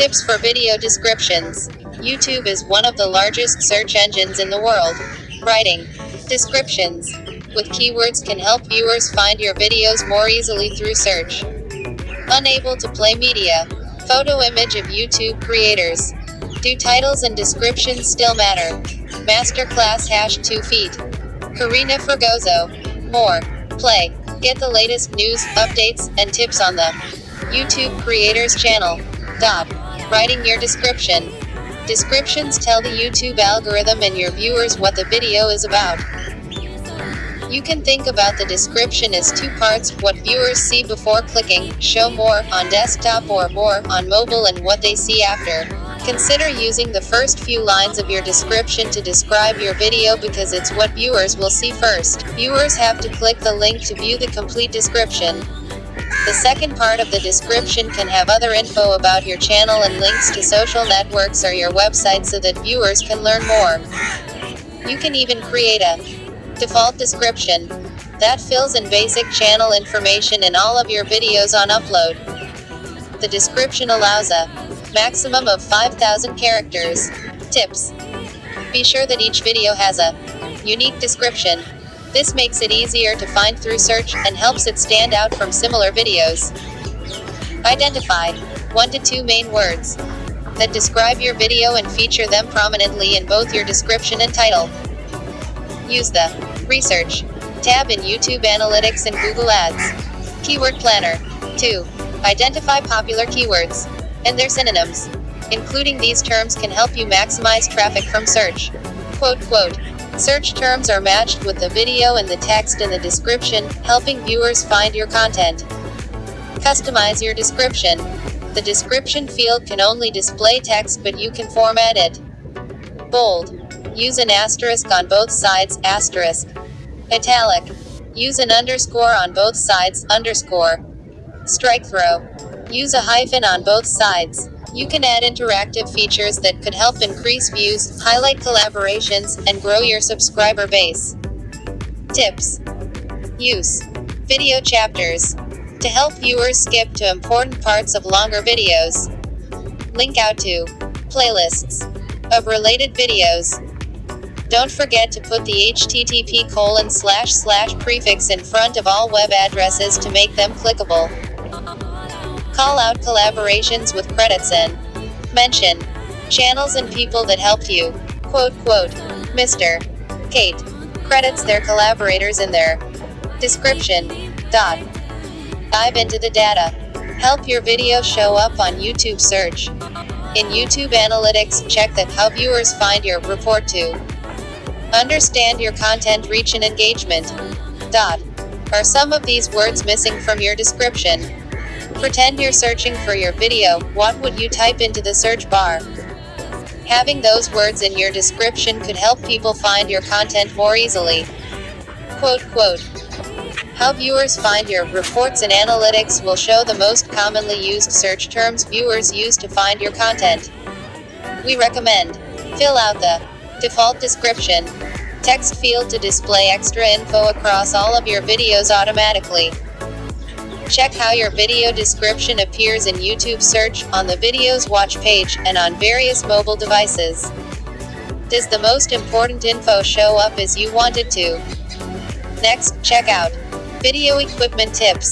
Tips for video descriptions. YouTube is one of the largest search engines in the world. Writing descriptions with keywords can help viewers find your videos more easily through search. Unable to play media. Photo image of YouTube creators. Do titles and descriptions still matter? Masterclass hash 2 feet. Karina Fragoso. More. Play. Get the latest news, updates, and tips on the YouTube Creators channel. Dot. Writing your description. Descriptions tell the YouTube algorithm and your viewers what the video is about. You can think about the description as two parts, what viewers see before clicking, show more, on desktop or more, on mobile and what they see after. Consider using the first few lines of your description to describe your video because it's what viewers will see first. Viewers have to click the link to view the complete description. The second part of the description can have other info about your channel and links to social networks or your website so that viewers can learn more. You can even create a default description that fills in basic channel information in all of your videos on upload. The description allows a maximum of 5,000 characters. Tips. Be sure that each video has a unique description. This makes it easier to find through search and helps it stand out from similar videos. Identify one to two main words that describe your video and feature them prominently in both your description and title. Use the Research tab in YouTube Analytics and Google Ads. Keyword Planner. 2. Identify popular keywords and their synonyms. Including these terms can help you maximize traffic from search. Quote, quote, Search terms are matched with the video and the text in the description, helping viewers find your content. Customize your description. The description field can only display text but you can format it. Bold. Use an asterisk on both sides, asterisk. Italic. Use an underscore on both sides, underscore. Strikethrough. Use a hyphen on both sides. You can add interactive features that could help increase views, highlight collaborations, and grow your subscriber base. Tips. Use video chapters to help viewers skip to important parts of longer videos. Link out to playlists of related videos. Don't forget to put the http colon slash slash prefix in front of all web addresses to make them clickable. Call out collaborations with credits and mention channels and people that helped you. Quote, quote, Mr. Kate credits their collaborators in their description. Dot. Dive into the data. Help your video show up on YouTube search. In YouTube Analytics, check that how viewers find your report to understand your content reach and engagement. Dot. Are some of these words missing from your description? Pretend you're searching for your video, what would you type into the search bar? Having those words in your description could help people find your content more easily. Quote, quote. How viewers find your reports and analytics will show the most commonly used search terms viewers use to find your content. We recommend fill out the default description text field to display extra info across all of your videos automatically. Check how your video description appears in YouTube search, on the videos watch page, and on various mobile devices. Does the most important info show up as you want it to? Next, check out video equipment tips.